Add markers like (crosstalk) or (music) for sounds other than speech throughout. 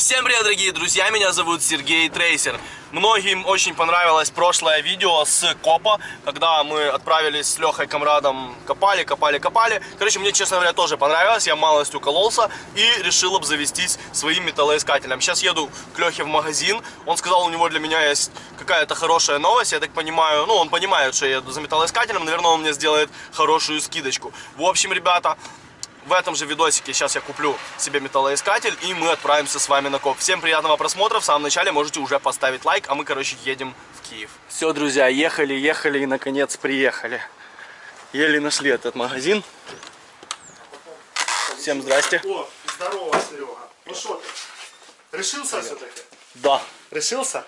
Всем привет, дорогие друзья, меня зовут Сергей Трейсер. Многим очень понравилось прошлое видео с копа, когда мы отправились с Лехой Камрадом, копали, копали, копали. Короче, мне, честно говоря, тоже понравилось, я малость укололся и решил обзавестись своим металлоискателем. Сейчас еду к Лехе в магазин, он сказал, у него для меня есть какая-то хорошая новость, я так понимаю, ну, он понимает, что я еду за металлоискателем, наверное, он мне сделает хорошую скидочку. В общем, ребята, в этом же видосике сейчас я куплю себе металлоискатель и мы отправимся с вами на коп. Всем приятного просмотра, в самом начале можете уже поставить лайк, а мы, короче, едем в Киев. Все, друзья, ехали, ехали и, наконец, приехали. Еле нашли этот магазин. Всем здрасте. О, здорово, Серега. Ну что ты? Решился все-таки? Да. Решился?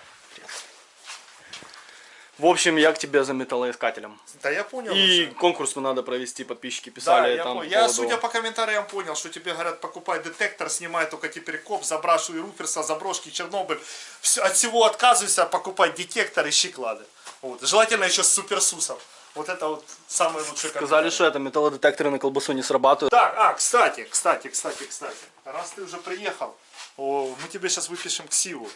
В общем, я к тебе за металлоискателем. Да я понял И уже. конкурс мы надо провести, подписчики Да, писали я, там. по я, поводу- судя по комментариям, понял, что тебе говорят, покупай детектор, снимай только теперь коп, забрашивай Руферса, заброшки, Чернобыль. Все, от всего отказывайся, покупай детектор, ищи клады. Вот. Желательно еще с суперсусом. Вот это вот самый лучший Сказали, что это металлодетекторы на колбасу не срабатывают. Так, а, кстати, кстати, кстати, кстати. Раз ты уже приехал, о, мы тебе сейчас выпишем КСИУ,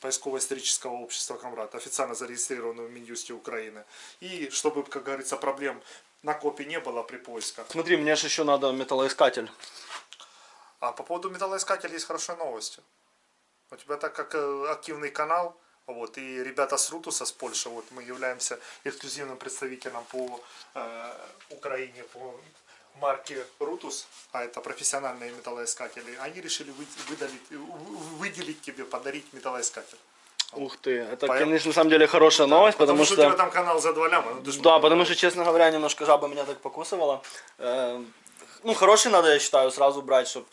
поисково-исторического общества Камрад, официально зарегистрированную в Минюсте Украины. И чтобы, как говорится, проблем на копе не было при поисках. Смотри, мне же еще надо металлоискатель. А по поводу металлоискателя есть хорошие новости. У тебя так как э, активный канал, вот, и ребята с Рутуса, с Польши, вот, мы являемся эксклюзивным представителем по э, Украине, по марке Рутус, а это профессиональные металлоискатели, они решили вы- выдалить, вы- выделить тебе, подарить металлоискатель. Ух ты, это, Поэм- конечно, на самом деле хорошая новость, потому, у что... тебя там канал за два ляма. ну, Да, потому что, честно говоря, немножко жаба меня так покусывала. Э, Ну, хороший надо, я считаю, сразу брать, чтобы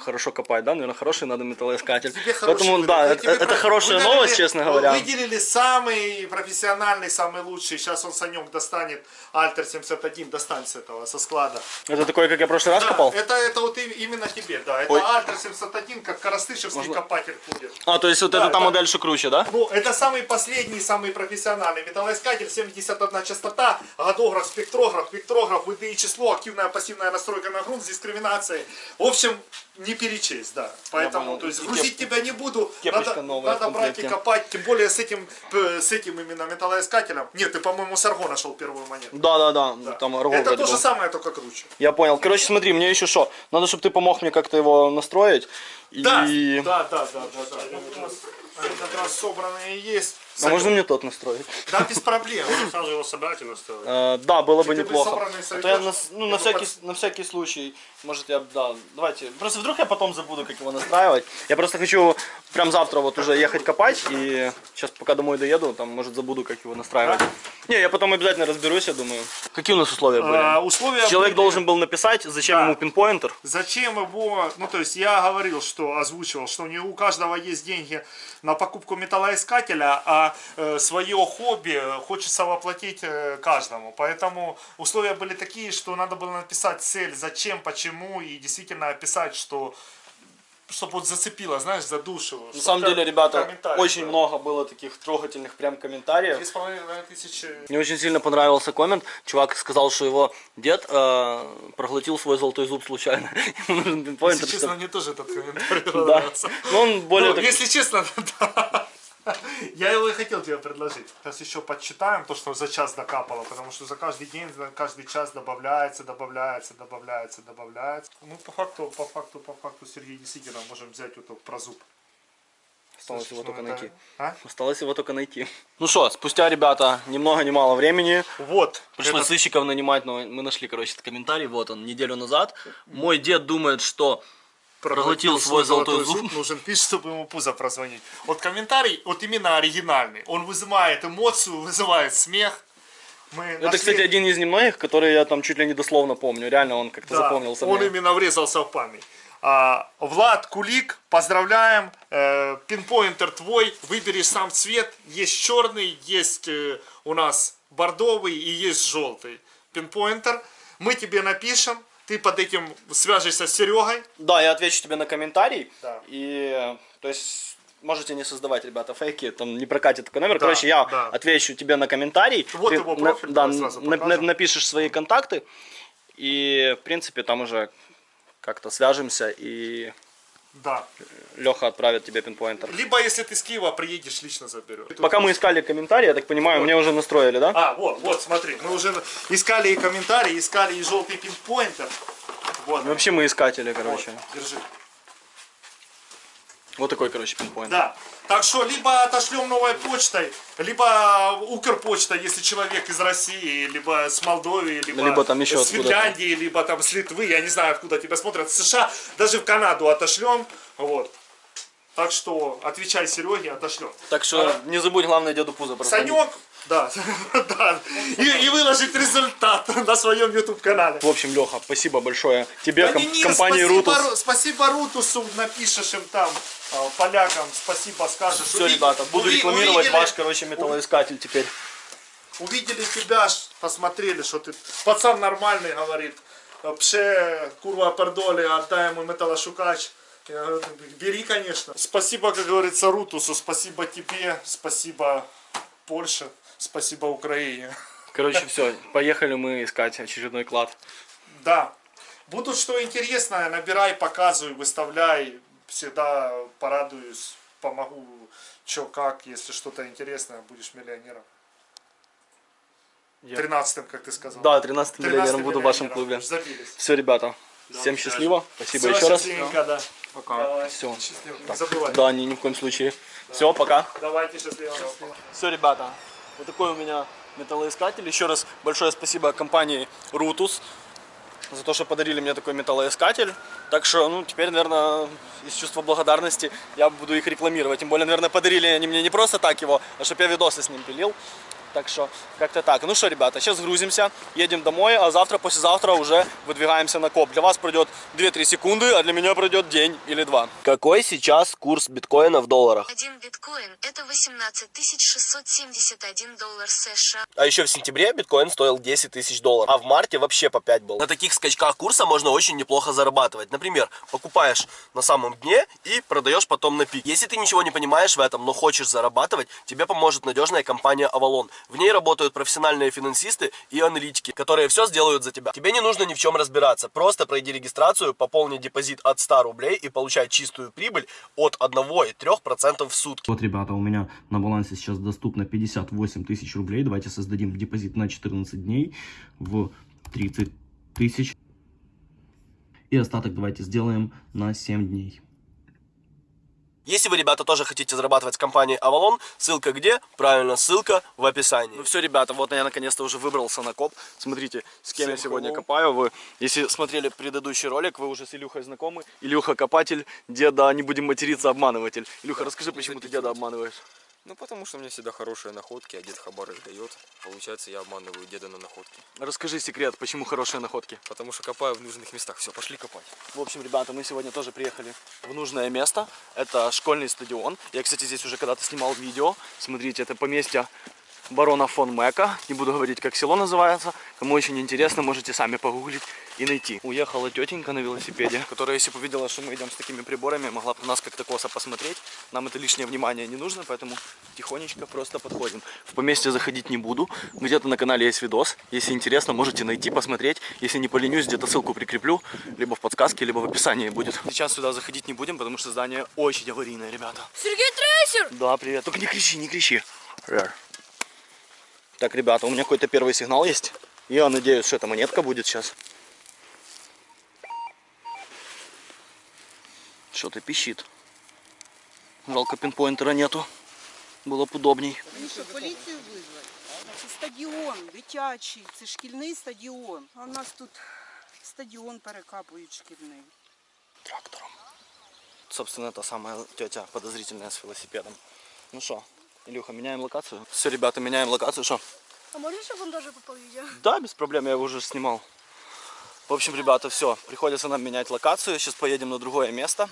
хорошо копать, да, наверное, хороший надо металлоискатель. Тебе Поэтому, да, это, это про- хорошая выделили- новость, честно говоря. Выделили самый профессиональный, самый лучший. Сейчас он Санек достанет, Альтер 71 достанет с этого, со склада. Это такой, как я в прошлый раз Да, копал? это, это вот именно тебе, да. Это Ой. Альтер 71, как Коростышевский Можно- копатель ходит. А, то есть вот Да, это да. модель, что круче, да? Ну, это самый последний, самый профессиональный металлоискатель, 71 частота, годограф, спектрограф, спектрограф, ВДИ число, активная пассивная настройка на грунт с дискриминацией. В общем, не перечесть, да. Поэтому, то есть, грузить кеп- тебя не буду. кепочка надо надо брать и копать, тем более с этим, с этим именно металлоискателем. Нет, ты, по-моему, с Арго нашел первую монету. Да, да, да, Да. там Арго это то же был. самое, только круче. Я понял. Короче, смотри, мне еще что? Надо, чтобы ты помог мне как-то его настроить. Да, И... да, да, да, да, да. Они как раз- Они как раз собранные есть. А можно мне тот настроить? Да, без проблем. (laughs) Сразу его собрать и настроить. Э, да, было бы неплохо. А то я на, ну, на, всякий, на всякий случай, может я, да, давайте. Просто вдруг я потом забуду, как его настраивать. Я просто хочу прям завтра вот уже ехать копать, и сейчас пока домой доеду, там, может, забуду, как его настраивать. Не, я потом обязательно разберусь, я думаю. Какие у нас условия были? А, условия Человек были- должен был написать, зачем Да. ему пинпоинтер. Зачем его, ну то есть я говорил, что озвучивал, что не у каждого есть деньги на покупку металлоискателя, а э, свое хобби хочется воплотить э, каждому. Поэтому условия были такие, что надо было написать цель, зачем, почему и действительно описать, что чтобы вот зацепило, знаешь, за душу. На самом деле, ребята, очень много. много было таких трогательных прям комментариев. Тысячи Мне очень сильно понравился коммент. Чувак сказал, что его дед э, проглотил свой золотой зуб случайно. (laughs) Ему нужен пинпоинтер, Если честно, мне тоже этот комментарий Да. понравился. Но он более Ну, Если честно, (laughs) да. Я его и хотел тебе предложить. Сейчас еще подсчитаем то, что за час докапало, потому что за каждый день, за каждый час добавляется, добавляется, добавляется, добавляется. Ну, по факту, по факту, по факту, Сергей, действительно, можем взять вот про зуб. Осталось его Ну, только это- найти. А? Осталось его только найти. Ну что, спустя, ребята, ни много ни мало времени. Вот. Пришлось этот- сыщиков нанимать, но мы нашли, короче, этот комментарий. Вот он, неделю назад. Мой дед думает, что проглотил свой золотой зуб. Нужен пишет, чтобы ему пузо прозвонить. Вот комментарий, вот именно оригинальный. Он вызывает эмоцию, вызывает смех. Мы Это, нашли- кстати, один из немногих, который я там чуть ли не дословно помню. Реально он как-то Да, запомнился Он мне. именно врезался в память. А, Влад Кулик, поздравляем. Э, пинпоинтер твой. Выбери сам цвет. Есть черный, есть э, у нас бордовый и есть желтый. Пинпоинтер. Мы тебе напишем. Ты под этим свяжешься с Серегой. Да, я отвечу тебе на комментарий. Да. И, то есть, можете не создавать, ребята, фейки, там не прокатит такой номер. Да, Короче, я да. отвечу тебе на комментарий. Вот Ты его на- профиль, да, давай сразу на- на- напишешь свои контакты. И, в принципе, там уже как-то свяжемся и Да. Леха отправит тебе пинпоинтер. Либо, если ты с Киева приедешь, лично заберешь. Пока мы искали комментарии, я так понимаю, мне уже настроили, да? А, вот, вот, смотри, мы уже искали и комментарии, искали и желтый пинпоинтер. Вот, Вообще мы искатели, короче. вот, держи. Вот такой, короче, пинпоинт. Да. Так что либо отошлем новой почтой, либо Укрпочта, если человек из России, либо с Молдовы, либо, Либо там еще с. Финляндии, либо там с Литвы, я не знаю, откуда тебя смотрят, с США, даже в Канаду отошлем. Вот. Так что отвечай Сереге, отошлем. Так что не забудь, главное, деду пузо прозвонить. Санек, да, (laughs) да. И, и выложить результат (laughs) на своем YouTube канале. В общем, Леха, спасибо большое тебе, Да ком- не, не, компании спасибо, Рутус. Ру- Спасибо Рутусу, напишешь им там, а, полякам, спасибо скажешь. Все, Уви- ребята, буду уви- рекламировать увидели- ваш, короче, металлоискатель теперь. Увидели тебя, посмотрели, что ты пацан нормальный, говорит. Пше, курва пердоли, отдай ему металлошукач. Я говорю, Бери, конечно. Спасибо, как говорится, Рутусу, спасибо тебе, спасибо Польше, спасибо Украине. Короче, все, поехали мы искать очередной клад. Да. Будут что интересное, набирай, показывай, выставляй. Всегда порадуюсь, помогу, что как, если что-то интересное, будешь миллионером. Я- Тринадцатым, как ты сказал. Да, 13 13 миллионером буду в вашем клубе. Забились. Все, ребята, всем счастливо, спасибо еще раз. да. Пока. Давай. Все. Счастливо. Не забывай. Да, ни, ни в коем случае. Все, пока. Давайте счастливо. Все, ребята, вот такой у меня металлоискатель. Еще раз большое спасибо компании Rutus за то, что подарили мне такой металлоискатель. Так что, ну, теперь, наверное, из чувства благодарности я буду их рекламировать. Тем более, наверное, подарили они мне не просто так его, а чтобы я видосы с ним пилил. Так что, как-то так. Ну что, ребята, сейчас грузимся, едем домой, а завтра, послезавтра уже выдвигаемся на коп. Для вас пройдет 2-3 секунды, а для меня пройдет день или два. Какой сейчас курс биткоина в долларах? Один биткоин – это 18 671 доллар США. А еще в сентябре биткоин стоил 10 тысяч долларов, а в марте вообще по 5 был. На таких скачках курса можно очень неплохо зарабатывать. Например, покупаешь на самом дне и продаешь потом на пик. Если ты ничего не понимаешь в этом, но хочешь зарабатывать, тебе поможет надежная компания Avalon. В ней работают профессиональные финансисты и аналитики, которые все сделают за тебя. Тебе не нужно ни в чем разбираться. Просто пройди регистрацию, пополни депозит от 100 рублей и получай чистую прибыль от 1,3% в сутки. Вот, ребята, у меня на балансе сейчас доступно 58 тысяч рублей. Давайте создадим депозит на 14 дней в 30 тысяч. И остаток давайте сделаем на 7 дней. Если вы, ребята, тоже хотите зарабатывать с компанией Avalon, ссылка где? Правильно, ссылка в описании. Ну все, ребята, вот я наконец-то уже выбрался на коп. Смотрите, с кем я Всем сегодня hello. копаю. Вы, если смотрели предыдущий ролик, вы уже с Илюхой знакомы. Илюха копатель, деда, не будем материться, обманыватель. Илюха, расскажи, почему ты деда обманываешь? Ну, потому что у меня всегда хорошие находки, а дед хабар их дает. Получается, я обманываю деда на находки. Расскажи секрет, почему хорошие находки. Потому что копаю в нужных местах. Все, пошли копать. В общем, ребята, мы сегодня тоже приехали в нужное место. Это школьный стадион. Я, кстати, здесь уже когда-то снимал видео. Смотрите, это поместье барона фон Мека. Не буду говорить, как село называется. Кому очень интересно, можете сами погуглить и найти. Уехала тетенька на велосипеде, которая, если бы увидела, что мы идем с такими приборами, могла бы нас как-то косо посмотреть. Нам это лишнее внимание не нужно, поэтому тихонечко просто подходим. В поместье заходить не буду. Где-то на канале есть видос. Если интересно, можете найти, посмотреть. Если не поленюсь, где-то ссылку прикреплю. Либо в подсказке, либо в описании будет. Сейчас сюда заходить не будем, потому что здание очень аварийное, ребята. Сергей Трейсер! Да, привет. Только не кричи, не кричи. Р. Так, ребята, у меня какой-то первый сигнал есть. Я надеюсь, что эта монетка будет сейчас. Что-то пищит. Жалко пинпоинтера нету. Было бы удобней. Ну що, поліцію визвати? Це стадіон дитячий, це шкільний стадіон. А у нас тут стадіон перекапують шкільний. Трактором. Собственно, та самая тетя подозрительная с велосипедом. Ну что, Илюха, меняем локацию? Все, ребята, меняем локацию, что? А можно, чтобы он даже попал в видео? Да, без проблем, я его уже снимал. В общем, ребята, все, приходится нам менять локацию. Сейчас поедем на другое место.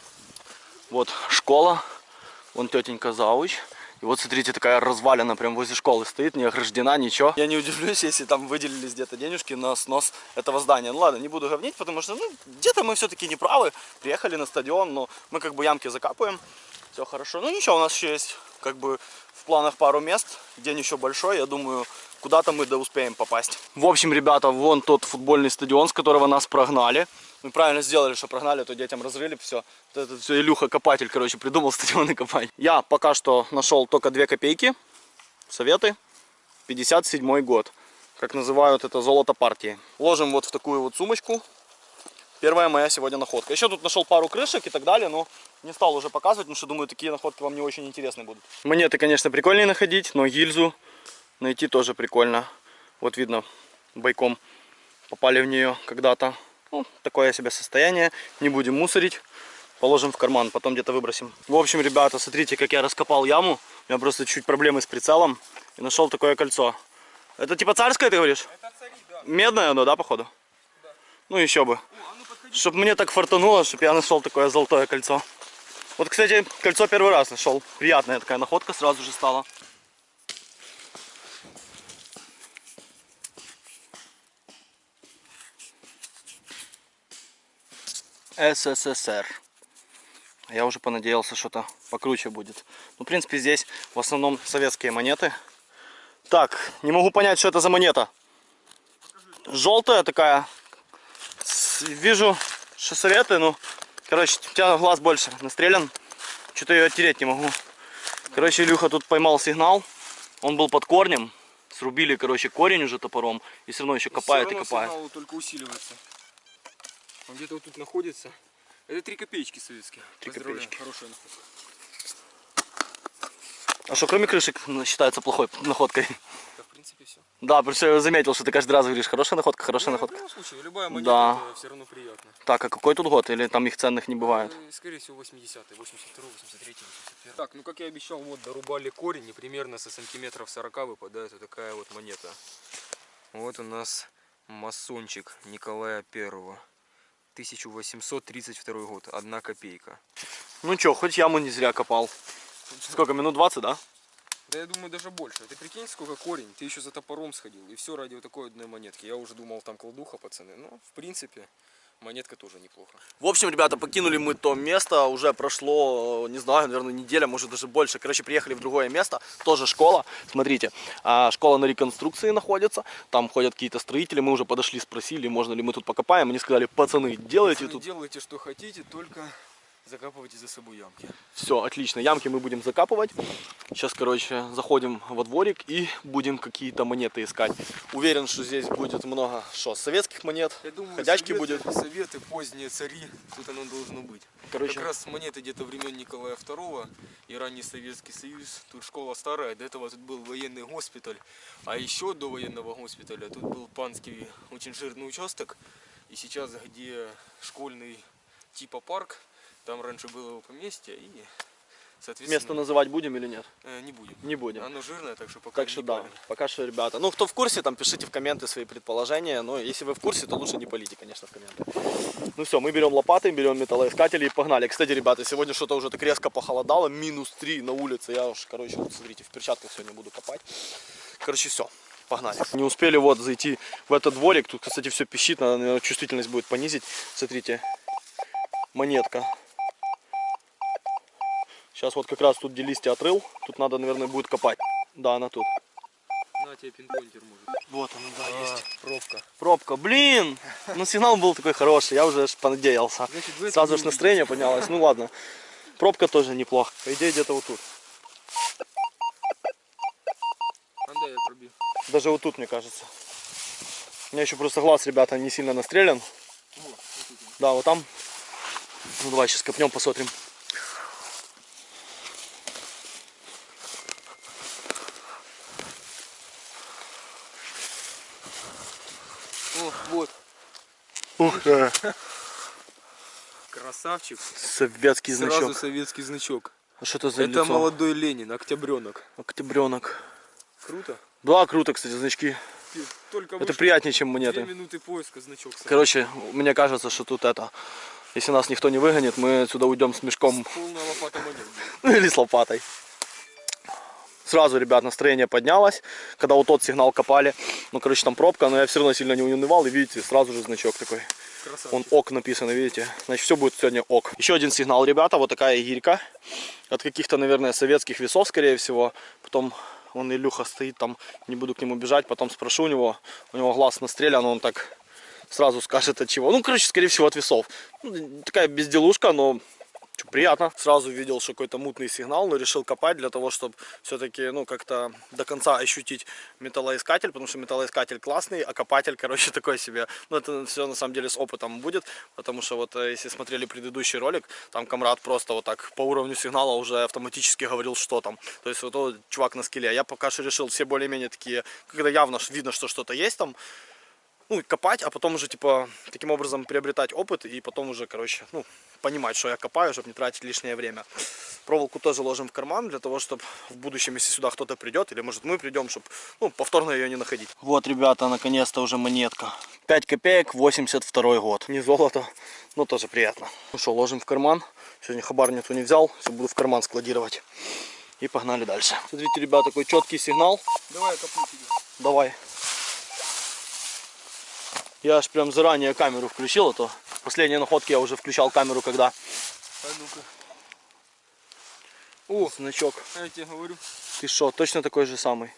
Вот школа, вон тетенька Зауч. И вот смотрите, такая развалина прям возле школы стоит, не ограждена, ничего. Я не удивлюсь, если там выделились где-то денежки на снос этого здания. Ну ладно, не буду говнить, потому что ну, где-то мы все-таки не правы. Приехали на стадион, но мы как бы ямки закапываем. Все хорошо. Ну ничего, у нас еще есть как бы в планах пару мест. День еще большой, я думаю, куда-то мы да успеем попасть. В общем, ребята, вон тот футбольный стадион, с которого нас прогнали. Мы правильно сделали, что прогнали, а то детям разрыли все. Вот это все Илюха копатель, короче, придумал (laughs) стадионы копать. Я пока что нашел только 2 копейки. Советы. 57 год. Как называют это золото партии. Ложим вот в такую вот сумочку. Первая моя сегодня находка. Еще тут нашел пару крышек и так далее, но не стал уже показывать, потому что думаю, такие находки вам не очень интересны будут. Монеты, конечно, прикольнее находить, но гильзу найти тоже прикольно. Вот видно, бойком попали в нее когда-то. Ну, такое себе состояние. Не будем мусорить. Положим в карман, потом где-то выбросим. В общем, ребята, смотрите, как я раскопал яму. У меня просто чуть проблемы с прицелом. И нашел такое кольцо. Это типа царское, ты говоришь? Это цари, да. Медное оно, да, походу? Ну, еще бы. Чтоб мне так фартануло, чтобы я нашел такое золотое кольцо. Вот, кстати, кольцо первый раз нашел. Приятная такая находка сразу же стала. СССР. Я уже понадеялся, что-то покруче будет. Ну, в принципе, здесь в основном советские монеты. Так, не могу понять, что это за монета. Желтая такая. Вижу, что советы, ну, короче, у тебя глаз больше настрелян. Что-то ее оттереть не могу. Короче, Илюха тут поймал сигнал. Он был под корнем. Срубили, короче, корень уже топором. И все равно еще копает и равно копает. сигнал только усиливается. Он где-то вот тут находится. Это три копеечки советские. Три копеечки. Хорошая находка. А что, кроме крышек, считается плохой находкой? Да, в принципе, все. Да, просто я заметил, что ты каждый раз говоришь, хорошая находка, хорошая в находка. любом случае, любая монета, Да. все равно приятно. Так, а какой тут год? Или там их ценных не бывает? Э, Скорее всего, 80-й, 82 83 81 Так, ну как я обещал, вот дорубали корень, и примерно со сантиметров 40 выпадает вот такая вот монета. Вот у нас масончик Николая Первого. 1832 год, одна копейка. Ну чё, хоть яму не зря копал. Сколько, минут 20, да? Да я думаю даже больше. Ты прикинь, сколько корень, ты еще за топором сходил. И все ради вот такой одной монетки. Я уже думал, там кладуха, пацаны. Ну, в принципе, монетка тоже неплохо. В общем, ребята, покинули мы то место, уже прошло, не знаю, наверное, неделя, может даже больше. Короче, приехали в другое место, тоже школа. Смотрите, а, школа на реконструкции находится, там ходят какие-то строители, мы уже подошли, спросили, можно ли мы тут покопаем. Они сказали, пацаны, делайте Пацаны, тут. Делайте, что хотите, только закапывайте за собой ямки. Все, отлично, ямки мы будем закапывать. Сейчас, короче, заходим во дворик и будем какие-то монеты искать. Уверен, что здесь будет много, что, советских монет, Я думаю, ходячки советы, будет. Советы, поздние цари, тут оно должно быть. Короче, Как раз монеты где-то времен Николая II и ранний Советский Союз. Тут школа старая, до этого тут был военный госпиталь. А еще до военного госпиталя тут был панский очень жирный участок. И сейчас, где школьный типа парк, там раньше было его поместье и, соответственно, место называть будем или нет? э, не будем. Не будем. Оно жирное, так что пока Так что да, неправильно. пока что, ребята. Ну, кто в курсе, там пишите в комменты свои предположения. Но если вы в курсе, то лучше не полите, конечно, в комменты. Ну все, мы берем лопаты, берем металлоискатели и погнали. Кстати, ребята, сегодня что-то уже так резко похолодало, минус 3 на улице. Я уж, короче, вот смотрите, в перчатках сегодня буду копать. Короче, все. Погнали. Не успели вот зайти в этот дворик. Тут, кстати, все пищит. Надо, наверное, чувствительность будет понизить. Смотрите. Монетка. Сейчас вот как раз тут где листья отрыл. Тут надо, наверное, будет копать. Да, она тут. На тебе пинпоинтер может. Вот она, да, А, пробка. Пробка, блин! Ну сигнал был такой хороший, я уже аж понадеялся. Значит, Сразу же настроение поднялось, ну ладно. Пробка тоже неплохо. По идее где-то вот тут. А, да, я пробил. Даже вот тут, мне кажется. У меня еще просто глаз, ребята, не сильно настрелян. Да, вот там. Ну давай сейчас копнем, посмотрим. О, вот, Ух, э, красавчик. советский Сразу значок. советский значок. А что это за Это лицо? молодой Ленин, октябренок. Октябренок. Круто. Да, круто, кстати, значки. Только Это приятнее, чем Две монеты. минуты поиска значок. сразу. Короче, мне кажется, что тут это... Если нас никто не выгонит, мы отсюда уйдем с мешком Полная лопата монет. Ну (laughs) или с лопатой. Сразу, ребят, настроение поднялось, когда вот тот сигнал копали. Ну, короче, там пробка, но я все равно сильно не унывал. И видите, сразу же значок такой. Красавчик. Он ок написано, видите. Значит, все будет сегодня ок. Еще один сигнал, ребята, вот такая гирька. От каких-то, наверное, советских весов, скорее всего. Потом он Илюха стоит там, не буду к нему бежать, потом спрошу у него. У него глаз настрелян, он так сразу скажет от чего. Ну, короче, скорее всего, от весов. Ну, такая безделушка, но приятно. Сразу видел, что какой-то мутный сигнал, но решил копать для того, чтобы все-таки, ну, как-то до конца ощутить металлоискатель, потому что металлоискатель классный, а копатель, (laughs) короче, такой себе. Ну, это все на самом деле с опытом будет, потому что вот э, если смотрели предыдущий ролик, там комрад просто вот так по уровню сигнала уже автоматически говорил, что там. То есть вот тот чувак на скеле. Я пока что решил все более-менее такие, когда явно видно, что что-то есть там, ну, копать, а потом уже, типа, таким образом приобретать опыт и потом уже, короче, ну, понимать, что я копаю, чтобы не тратить лишнее время. Проволоку тоже ложим в карман для того, чтобы в будущем, если сюда кто-то придет, или может мы придем, чтобы, ну, повторно ее не находить. Вот, ребята, наконец-то уже монетка. 5 копеек, 82 год. Не золото, но тоже приятно. Ну что, ложим в карман. Сегодня хабарницу не взял, все буду в карман складировать. И погнали дальше. Смотрите, ребята, такой четкий сигнал. Давай я копну тебя. Давай. Я аж прям заранее камеру включил, а то последние находки я уже включал камеру, когда А ну-ка. О, значок. а я тебе говорю, Ты что, точно такой же самый?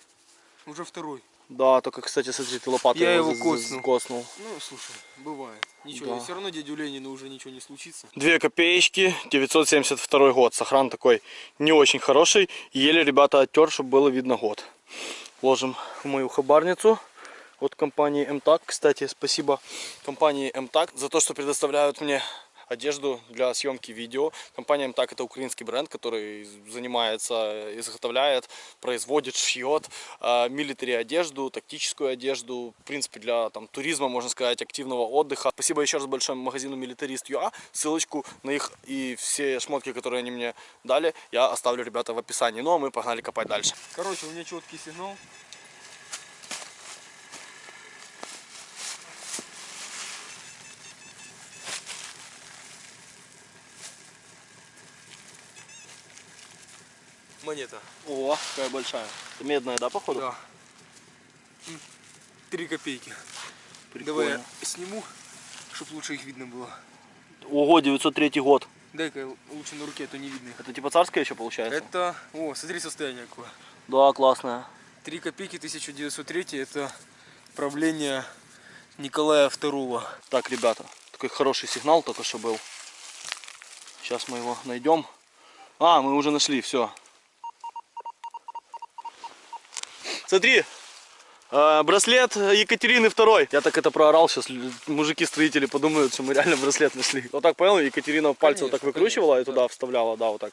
уже второй. Да, только, кстати, смотри, ты лопатой Я его за- коцнул. коцнул. Ну, слушай, бывает. Ничего, Да. все равно дядю Ленину уже ничего не случится. Две копеечки, 972 год. Сохран такой не очень хороший. Еле ребята оттер, чтобы было видно год. Ложим в мою хабарницу от компании МТАК. Кстати, спасибо компании МТАК за то, что предоставляют мне одежду для съемки видео. Компания МТАК это украинский бренд, который занимается, изготовляет, производит, шьет э, милитари одежду, тактическую одежду, в принципе для там, туризма, можно сказать, активного отдыха. Спасибо еще раз большое магазину Militarist.ua. Ссылочку на их и все шмотки, которые они мне дали, я оставлю, ребята, в описании. Ну а мы погнали копать дальше. Короче, у меня четкий сигнал. Монета. О, какая большая. Это медная, да, походу? Да. Три копейки. Прикольно. Давай я сниму, чтобы лучше их видно было. Ого, 903 год. Дай-ка лучше на руке, а то не видно их. Это типа царская еще получается? Это, о, смотри состояние какое. Да, классная. Три копейки 1903 это правление Николая II. Так, ребята, такой хороший сигнал только что был. Сейчас мы его найдем. А, мы уже нашли, все. Смотри, э, браслет Екатерины II. Я так это проорал, сейчас мужики-строители подумают, что мы реально браслет нашли. Вот так, понял, Екатерина пальцы вот так Конечно, выкручивала и конечно, туда вставляла, да, вот так.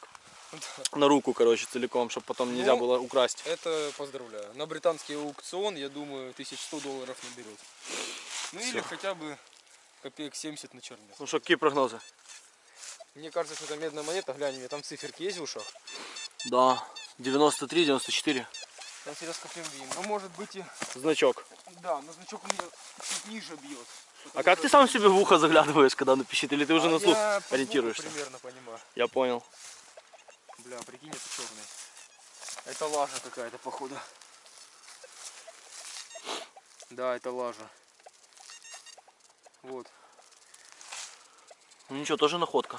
На руку, короче, целиком, чтобы потом нельзя Ну, было украсть. Это поздравляю. На британский аукцион, я думаю, 1100 долларов наберет. Ну или хотя бы копеек 70 на черный. Ну что, какие прогнозы? Мне кажется, что это медная монета, глянь, у меня там циферки есть в ушах. Да, 93, 94. Сейчас я раскоплю Ну может быть и... Значок. Да, но значок меня чуть ниже бьет. А как ты сам себе в ухо заглядываешь, когда он пищит? Или ты уже А на слух я ориентируешься? примерно понимаю. Я понял. Бля, прикинь, это черный. Это лажа какая-то, походу. Да, это лажа. Вот. Ну ничего, тоже находка.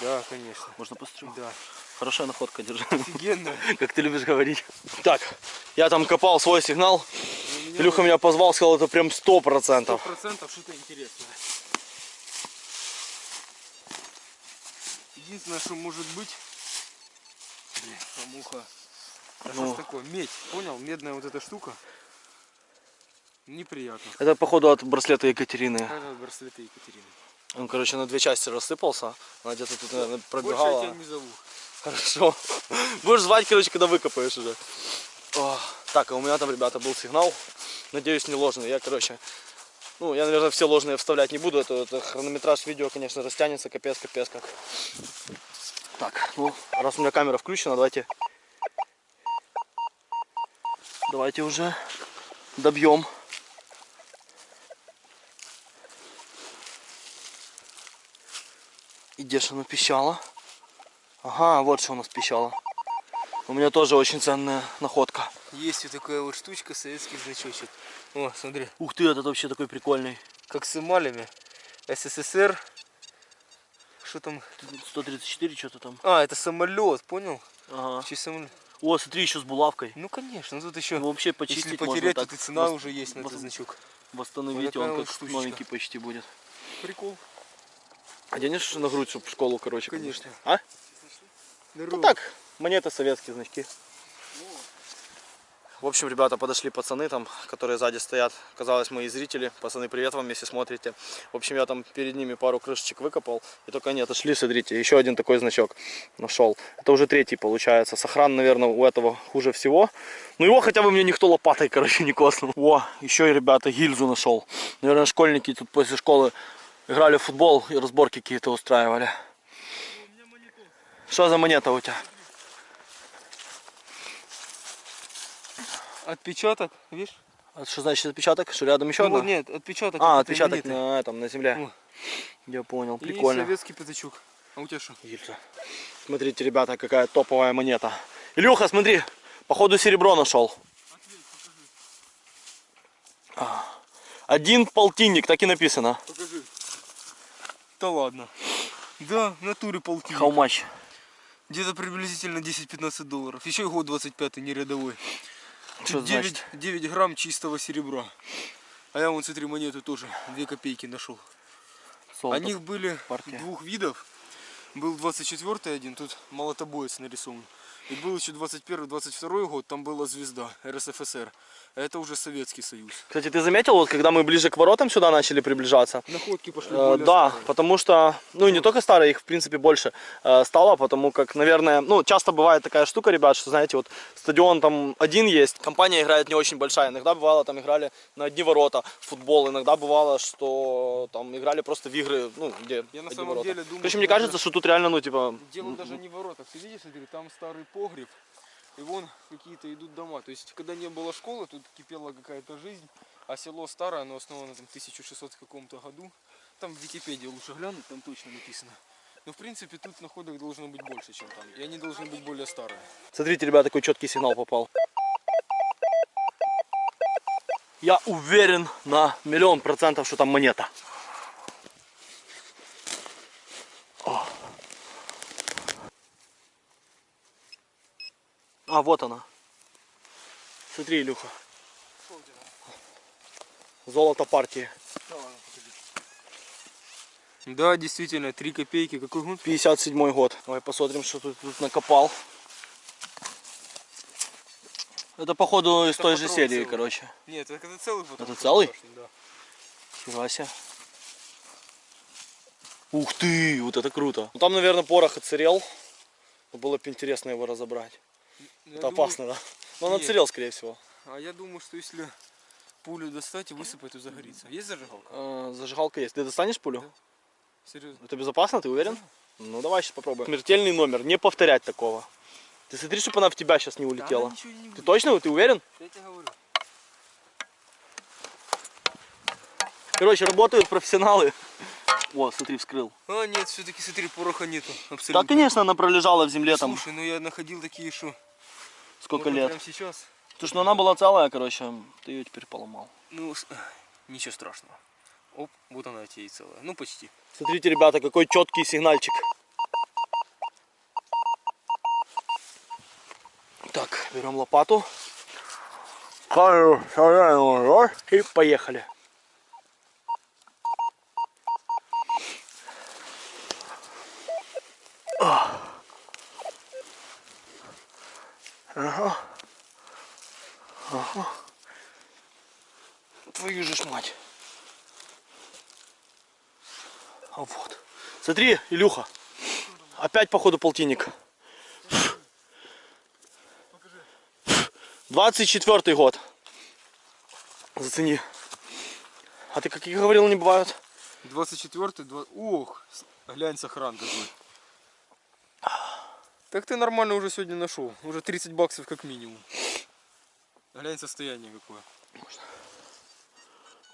Да, конечно. Можно посмотреть. Да. Хорошая находка, держи. Офигенно. (laughs) Как ты любишь говорить. Так, я там копал свой сигнал. Меня Илюха меня позвал, сказал, это прям сто процентов. процентов что-то интересное. Единственное, что может быть... Блин, муха. А что Ну. ж такое? Медь. Понял? Медная вот эта штука. Неприятно. Это, походу, от браслета Екатерины. Это браслеты Екатерины. Он, короче, на две части рассыпался. Она где-то тут, наверное, Больше я пробегала. тебя не зову. Хорошо. Будешь звать, короче, когда выкопаешь уже. О, Так, а у меня там, ребята, был сигнал. Надеюсь, не ложный. Я, короче, ну, я, наверное, все ложные вставлять не буду. Это, это хронометраж видео, конечно, растянется, капец, капец как. Так, ну, раз у меня камера включена, давайте... Давайте уже добьем. И оно пищало? Ага, вот что у нас пищало. У меня тоже очень ценная находка. Есть вот такая вот штучка, советский значочек. О, смотри. Ух ты, этот вообще такой прикольный. Как с эмалями. СССР. Что там? 134 что-то там. А, это самолет, понял? Ага. В честь самолета. О, смотри, еще с булавкой. Ну конечно, тут еще. Ну, вообще почистить Если можно потерять, так. то и цена уже есть на этот значок. Восстановите, такая он вот как штучечка. новенький почти будет. Прикол. Оденешь на грудь, чтобы в школу, короче. Конечно. будешь. А? Ну так, монеты советские значки. В общем, ребята, подошли пацаны там, которые сзади стоят. Казалось, мои зрители. Пацаны, привет вам, если смотрите. В общем, я там перед ними пару крышечек выкопал. И только они отошли, смотрите, еще один такой значок нашел. Это уже третий получается. Сохран, наверное, у этого хуже всего. Ну его хотя бы мне никто лопатой, короче, не коснул. О, еще и, ребята, гильзу нашел. Наверное, школьники тут после школы играли в футбол и разборки какие-то устраивали. Что за монета у тебя? Отпечаток, видишь? А что значит отпечаток? Что рядом еще Ну, одна? нет, отпечаток. А, отпечаток монеты. на этом, на земле. О. Я понял, И прикольно. советский пятачок. А у тебя что? Гильза. Смотрите, ребята, какая топовая монета. Илюха, смотри, походу серебро нашел. А, Один полтинник, так и написано. Покажи. Да ладно. Да, в натуре полтинник. How much? Где-то приблизительно 10-15 долларов. Еще и год 25 не рядовой. Что это 9, значит? 9 грамм чистого серебра. А я вон, смотри, монету тоже 2 копейки нашел. Золото. О них были партия. двух видов. Был 24 один, тут молотобоец нарисован. И был еще 21-22 год, там была звезда РСФСР. А это уже Советский Союз. Кстати, ты заметил, вот когда мы ближе к воротам сюда начали приближаться? Находки пошли Э, более да, старые. потому что, ну и не только старые, их в принципе больше э, стало, потому как, наверное, ну часто бывает такая штука, ребят, что знаете, вот стадион там один есть, компания играет не очень большая, иногда бывало там играли на одни ворота в футбол, иногда бывало, что там играли просто в игры, ну где Я на самом ворота. деле думаю, что мне кажется, что тут реально, ну типа, Дело даже не в воротах. Ты видишь, там старый погреб. И вон какие-то идут дома. То есть, когда не было школы, тут кипела какая-то жизнь. А село старое, оно основано там, в 1600 каком-то году. Там в Википедии лучше глянуть, там точно написано. Но в принципе тут находок должно быть больше, чем там. И они должны быть более старые. смотрите, ребят, такой четкий сигнал попал. Я уверен на миллион процентов, что там монета. А, вот она. Смотри, Илюха. Золото партии. Да, действительно, 3 копейки. Какой год? 57 год. Давай посмотрим, что тут, тут накопал. Это походу из Это той же патрон серии, целый. короче. Нет, это, это целый потом. Это целый? Да. Фига себе. Ух ты, вот это круто. Ну, там, наверное, порох. Но Было бы интересно его разобрать. Я это думаю- опасно, да? Но он Нет. отсырел, скорее всего. А я думаю, что если пулю достать и высыпать, то загорится. Есть зажигалка? Э, зажигалка есть. Ты достанешь пулю? Серьезно? Это безопасно, ты уверен? Ну давай сейчас попробуем. Смертельный номер, не повторять такого. Ты смотри, чтобы она в тебя сейчас не улетела. ничего не Ты будет. точно? Ты уверен? Я тебе говорю. Короче, работают профессионалы. О, смотри, вскрыл. А, нет, все-таки смотри, пороха нету. Да, Абсолютно. конечно, она пролежала в земле там Слушай, ну я находил такие, что... сколько можно лет. Прямо сейчас. Потому что она была целая, короче, ты ее теперь поломал. Ну, (sighs) ничего страшного. Оп, вот она тебе и целая. Ну, почти. Смотрите, ребята, какой четкий сигнальчик. Так, берем лопату. И поехали. Ага. Ага. Твою же ж мать. А вот. Смотри, Илюха. Опять походу полтинник. 24 год. Зацени. А ты какие говорил, не бывают? 24-й, 2... Ох, глянь, сохран какой. Так ты нормально уже сегодня нашел. Уже 30 баксов как минимум. Глянь состояние какое.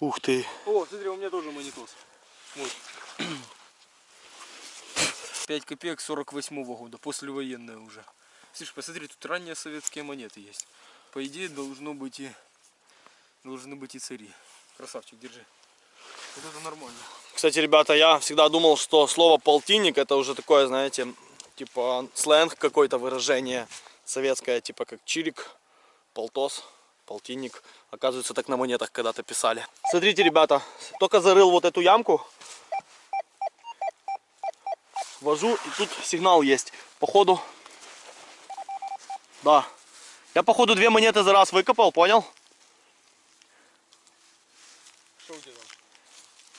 Ух ты. О, смотри, у меня тоже монитос. Вот. (clears throat) 5 копеек 48 года, послевоенная уже. Слышь, посмотри, тут ранние советские монеты есть. По идее, должно быть и должны быть и цари. Красавчик, держи. Вот это нормально. Кстати, ребята, я всегда думал, что слово полтинник это уже такое, знаете, типа сленг какой-то выражение советское, типа как чирик, полтос, полтинник. Оказывается, так на монетах когда-то писали. Смотрите, ребята, только зарыл вот эту ямку. Вожу, и тут сигнал есть. Походу, да. Я, походу, две монеты за раз выкопал, понял? Что у тебя там?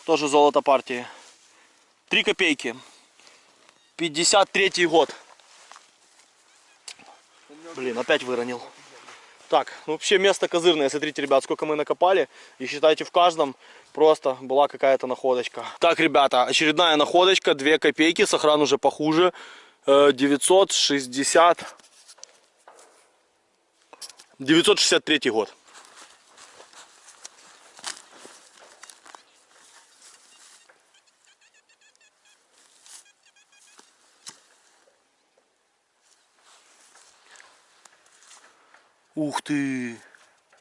Тоже золото партии. Три копейки. 53 год. Блин, опять выронил. Так, ну вообще место козырное. Смотрите, ребят, сколько мы накопали. И считайте, в каждом просто была какая-то находочка. Так, ребята, очередная находочка. 2 копейки. Сохран уже похуже. Э, 960... 963 год. Ух ты!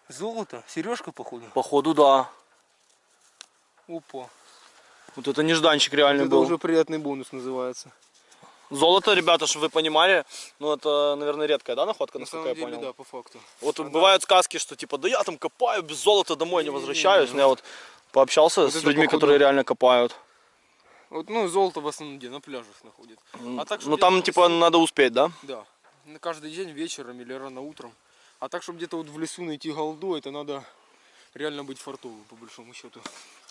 Золото? Сережка, походу? Походу, да. Опа. Вот это нежданчик реально Это был. уже приятный бонус называется. Золото, ребята, чтобы вы понимали, ну это, наверное, редкая, да, находка, На насколько самом я деле, понял? да, по факту. Вот бывают сказки, что типа, да я там копаю, без золота домой не возвращаюсь. Но я вот пообщался Вот с это, людьми, походу, которые реально копают. Вот, ну, золото в основном где? На пляжах находят. А так, ну чтобы там типа надо успеть, да? Да. На каждый день вечером или рано утром. А так, чтобы где-то вот в лесу найти голду, это надо реально быть фартовым, по большому счету.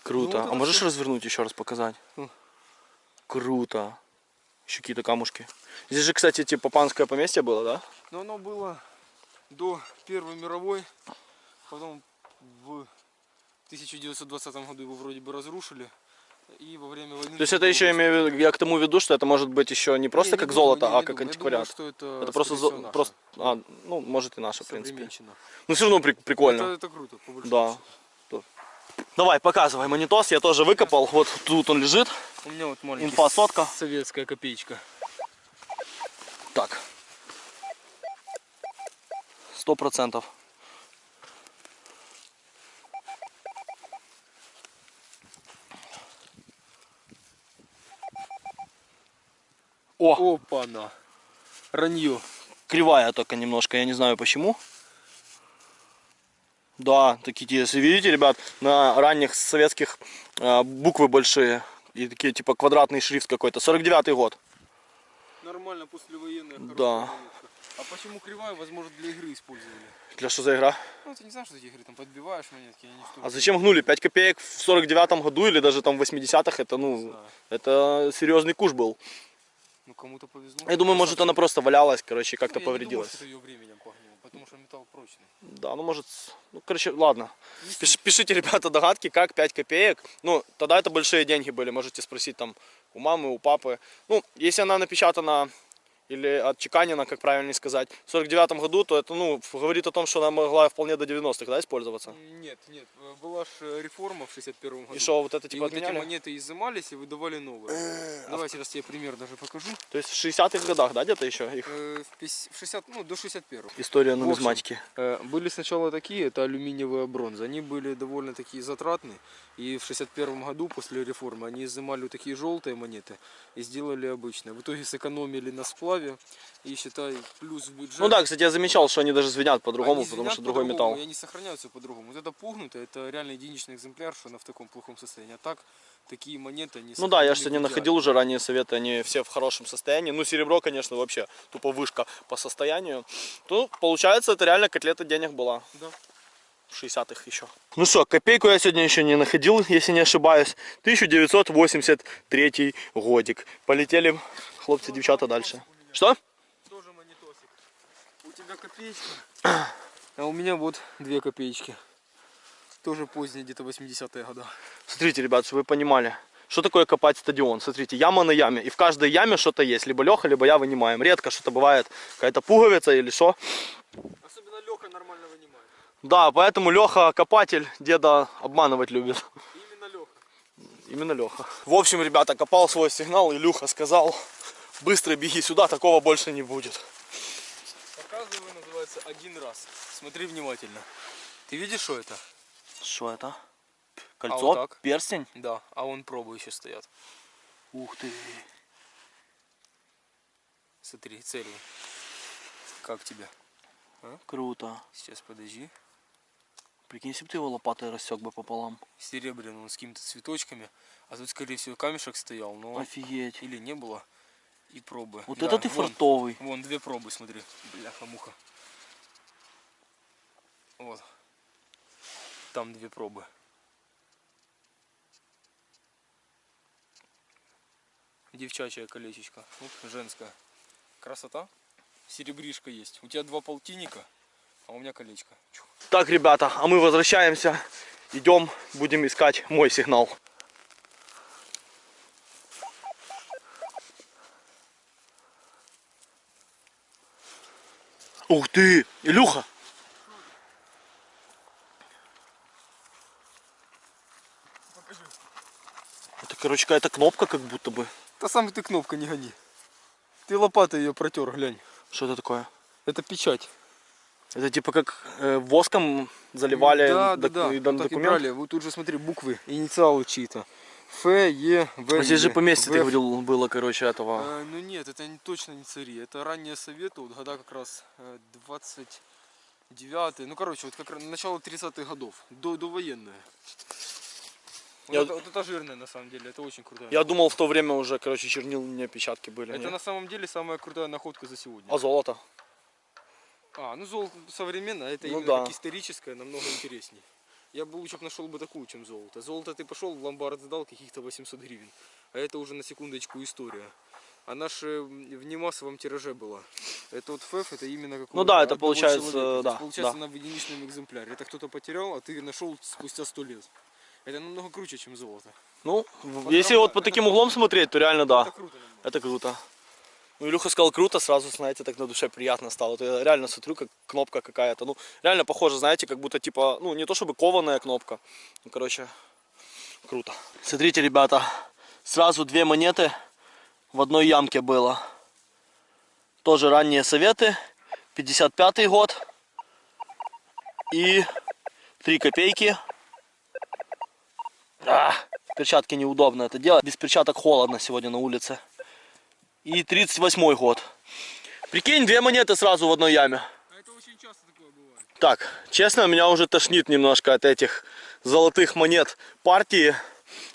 Круто. Ну, вот а можешь всё. развернуть еще раз показать? Ну. Круто. Еще какие-то камушки. Здесь же, кстати, типа панское поместье было, да? Но оно было до Первой мировой, потом в 1920 году его вроде бы разрушили. И во время войны... То есть это еще имею в виду, я к тому веду, что это может быть еще не просто Не, не как думаю, золото, не, а не как антиквариат. думаю, это, Это просто, зо- наше. просто, а, ну, может и наше, в принципе. Ну, все равно при- прикольно. Это, это круто, по Да. Давай, показывай монитос, я тоже выкопал, вот тут он лежит. У меня вот маленький Инфа сотка. советская копеечка. Так. Сто процентов. О, Опа-на. Ранье. кривая только немножко, я не знаю почему. Да, такие, если видите, ребят, на ранних советских э, буквы большие. И такие, типа, квадратный шрифт какой-то. 49-й год. Нормально послевоенная Да. монетка. А почему кривая, возможно, для игры использовали? Для что за игра? Ну, ты не знаешь, что эти игры там подбиваешь монетки, они что А зачем гнули? 5 копеек в 49-м году или даже там в 80-х, это, ну, это серьезный куш был. Ну, кому-то повезло. Я думаю, может она просто валялась, короче, и как-то Ну, думаю, повредилась. это ее временем погнуло, потому что металл прочный. Да, ну может, ну, короче, ладно. Пиш- пишите, (laughs) ребята, догадки, как 5 копеек. Ну, тогда это большие деньги были, можете спросить там у мамы, у папы. Ну, если она напечатана или отчеканена, как правильнее сказать, в 49 году, то это, ну, говорит о том, что она могла вполне до 90-х, да, использоваться. Нет, нет, э, была же реформа в 61 году. И что, вот это И типа вот эти монеты изымались и выдавали новые. Давай сейчас тебе пример даже покажу. То есть в 60-х годах, да, где-то еще их? Э, В пяс- в 60, ну, до 61 История общем, нумизматики. Э, Были сначала такие, это алюминиевая бронза. Они были довольно такие затратные. И в 61 году после реформы они изымали вот такие желтые монеты и сделали обычные. В итоге сэкономили на сплаве и считай плюс в бюджет. Ну да, кстати, я замечал, что они даже звенят по-другому, потому что другой по-другому, металл. И они сохраняются по-другому. Вот это пугнутое, это реально единичный экземпляр, что она в таком плохом состоянии. А так, такие монеты, они Ну да, я же сегодня находил уже ранние советы, они все в хорошем состоянии. Ну, серебро, конечно, вообще тупо вышка по состоянию. То, получается, это реально котлета денег была. Да. В 60-х еще. Ну что, копейку я сегодня еще не находил, если не ошибаюсь. 1983 годик. Полетели хлопцы, девчата дальше. Что? Тоже монетосик. У тебя копеечка, (clears throat) а у меня вот две копеечки. Тоже поздние, где-то 80-е года. Смотрите, ребят, чтобы вы понимали. Что такое копать стадион? Смотрите, яма на яме. И в каждой яме что-то есть. Либо Леха, либо я вынимаем. Редко что-то бывает. Какая-то пуговица или что. Особенно Леха нормально вынимает. Да, поэтому Леха копатель деда обманывать любит. Именно Леха. Именно Леха. В общем, ребята, копал свой сигнал, Илюха сказал, быстро беги сюда, такого больше не будет. Показываю, называется, один раз. Смотри внимательно. Ты видишь, что это? Что это? А Кольцо? вот так? Перстень? Да, а вон пробы еще стоят. Ух ты. Смотри, целью. Как тебе? Круто. Сейчас подожди. Прикинь, если бы ты его лопатой рассек бы пополам. Серебряный, он с какими-то цветочками. А тут, скорее всего, камешек стоял, но Офигеть. или не было. И пробы. Вот Да, это ты вон, фартовый. Вон, две пробы, смотри. Бляха-муха. Вот. Там две пробы. Девчачья колечечко. Вот женская. Красота. Серебришка есть. У тебя два полтинника, а у меня колечко. Чух. Так, ребята, а мы возвращаемся. Идем, будем искать мой сигнал. Ух ты, Илюха! Это, короче, какая-то кнопка как будто бы. Та самая ты кнопка не гони. Ты лопатой ее протер, глянь. Что это такое? Это печать. Это типа как э, воском заливали да, док- да, да. Вот так и документ? брали. Вот тут же смотри, буквы, инициалы чьи-то. Ф, Е, В. А здесь же поместье ты видел было, короче, этого. Э, ну нет, это не, точно не цари. Это ранние советы, вот года как раз э, 29 ну короче, вот как раз начало 30-х годов, до, довоенные. Вот, Я- это, вот это жирное на самом деле, это очень крутая. Я думал, в то время уже, короче, чернильные печатки были. Это не? на самом деле самая крутая находка за сегодня. А золото? А, ну золото современное, а это Ну именно да. историческое, намного интереснее. Я бы лучше нашел бы такую, чем золото. Золото ты пошел в ломбард сдал каких-то 800 гривен. А это уже на секундочку история. А наша в немассовом тираже была. Это вот ФЭФ, это именно как Ну да, это получается, да, Получается да. на в единичном экземпляре. Это кто-то потерял, а ты нашел спустя 100 лет. Это намного круче, чем золото. Ну, в- если вот по таким углом смотреть, то реально да. Это круто. Это круто. Ну, Илюха сказал круто, сразу, знаете, так на душе приятно стало. Я реально смотрю, как кнопка какая-то. Ну, реально похоже, знаете, как будто типа, ну, не то чтобы кованая кнопка. Ну, короче, круто. Смотрите, ребята, сразу две монеты в одной ямке было. Тоже ранние советы. 55 год. И 3 копейки. А, перчатки неудобно это делать. Без перчаток холодно сегодня на улице. И 38 год. Прикинь, две монеты сразу в одной яме. А это очень часто такое бывает. Так, честно, меня уже тошнит немножко от этих золотых монет партии.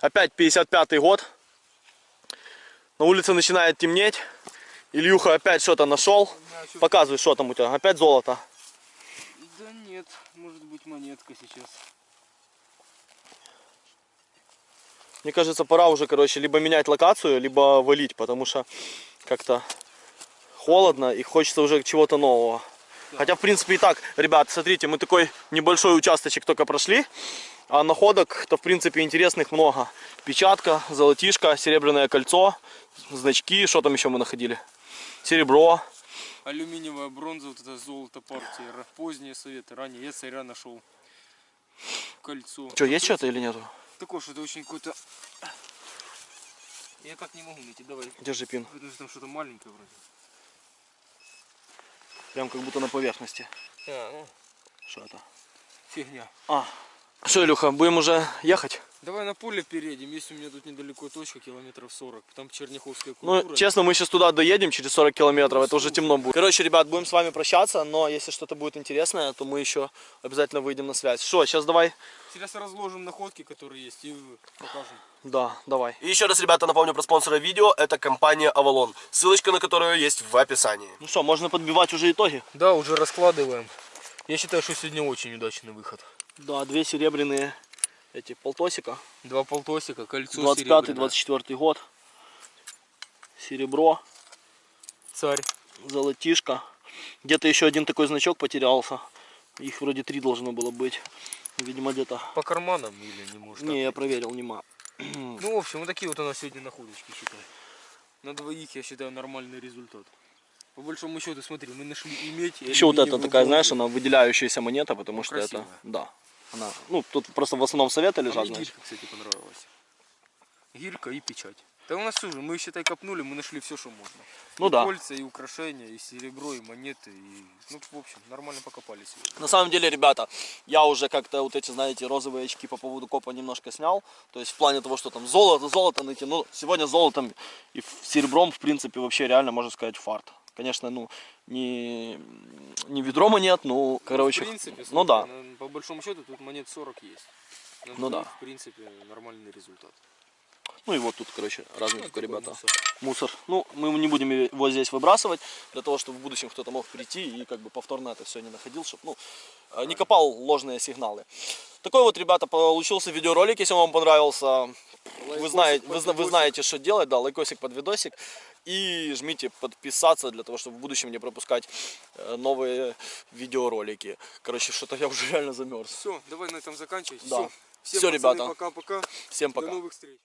Опять 55 год. На улице начинает темнеть. Ильюха опять что-то нашел. Показывай, что там у тебя. Опять золото. Да нет, может быть монетка сейчас. Мне кажется, пора уже, короче, либо менять локацию, либо валить, потому что как-то холодно и хочется уже чего-то нового. Хотя, в принципе, и так, ребят, смотрите, мы такой небольшой участочек только прошли, а находок-то, в принципе, интересных много. Печатка, золотишко, серебряное кольцо, значки, что там еще мы находили? Серебро. Алюминиевая бронза, вот это золото партии, поздние советы, ранее я царя нашел. Кольцо. Что, есть что-то или нету? Такое что-то очень какое-то... Я так не могу найти, давай. Держи пин. Потому что там что-то маленькое вроде. Прям как будто на поверхности. А, ну, Что это? фигня. А. Что, Илюха, будем уже ехать? Давай на поле переедем, есть у меня тут недалеко точка, километров 40. Там Черняховская Ну, культура. честно, мы сейчас туда доедем через 40 километров, это уже темно будет. Короче, ребят, будем с вами прощаться, но если что-то будет интересное, то мы еще обязательно выйдем на связь. Что, сейчас давай? Сейчас разложим находки, которые есть, и покажем. Да, давай. И еще раз, ребята, напомню про спонсора видео. Это компания Avalon. Ссылочка на которую есть в описании. Ну что, можно подбивать уже итоги? Да, уже раскладываем. Я считаю, что сегодня очень удачный выход. Да, две серебряные эти полтосика. Два полтосика, кольцо 25-24 год. Серебро, Царь. золотишко. Где-то еще один такой значок потерялся. Их вроде три должно было быть. Видимо, где-то... По карманам или не может? Не, я проверил, нема. (clears throat) Ну, в общем, вот такие вот у нас сегодня находочки, считай. На двоих, я считаю, нормальный результат. По большому счету, смотри, мы нашли иметь и Еще вот эта такая, знаешь, она выделяющаяся монета, потому Ну, что это, красивая. да, она, ну, тут просто в основном советы А лежат, мне знаешь. гирька, кстати, понравилась. Гирька и печать. Да у нас уже, мы, считай, копнули, мы нашли все, что можно. Ну и да. кольца, и украшения, и серебро, и монеты, и... Ну, в общем, нормально покопали сегодня. На самом деле, ребята, я уже как-то вот эти, знаете, розовые очки по поводу копа немножко снял. То есть в плане того, что там золото, золото найти. Ну, сегодня золотом и серебром, в принципе, вообще реально, можно сказать, фарт. Конечно, ну, не, не ведро монет, ну, короче, В принципе, ну да. на- по большому счету тут монет 40 есть. На Ну да. двоих, В принципе, нормальный результат. Ну и вот тут, короче, разные Ну, только ребята. мусор. Мусор. Ну, мы не будем его здесь выбрасывать, для того, чтобы в будущем кто-то мог прийти и как бы повторно это все не находил, чтобы, ну, э, не копал ложные сигналы. Такой вот, ребята, получился видеоролик, если он вам понравился. Вы знаете, вы, вы знаете, что делать, да, лайкосик под видосик. И жмите подписаться для того, чтобы в будущем не пропускать э, новые видеоролики. Короче, что-то я уже реально замерз. Все, давай на этом заканчивать. Да. Всё. Всем, Всё, пацаны, ребята. Пока-пока. Всем пока. До новых встреч.